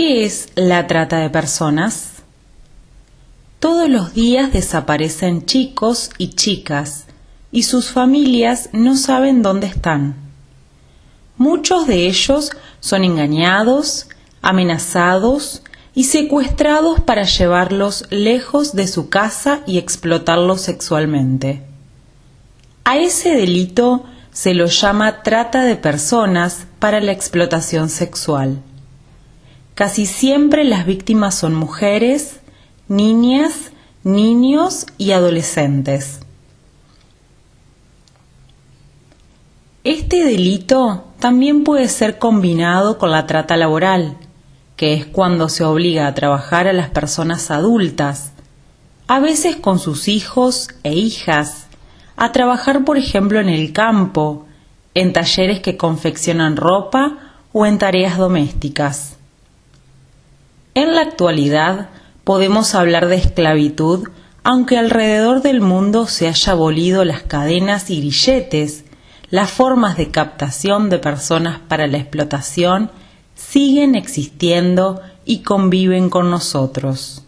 ¿Qué es la trata de personas? Todos los días desaparecen chicos y chicas y sus familias no saben dónde están. Muchos de ellos son engañados, amenazados y secuestrados para llevarlos lejos de su casa y explotarlos sexualmente. A ese delito se lo llama trata de personas para la explotación sexual. Casi siempre las víctimas son mujeres, niñas, niños y adolescentes. Este delito también puede ser combinado con la trata laboral, que es cuando se obliga a trabajar a las personas adultas, a veces con sus hijos e hijas, a trabajar por ejemplo en el campo, en talleres que confeccionan ropa o en tareas domésticas. En la actualidad podemos hablar de esclavitud aunque alrededor del mundo se haya abolido las cadenas y grilletes, las formas de captación de personas para la explotación siguen existiendo y conviven con nosotros.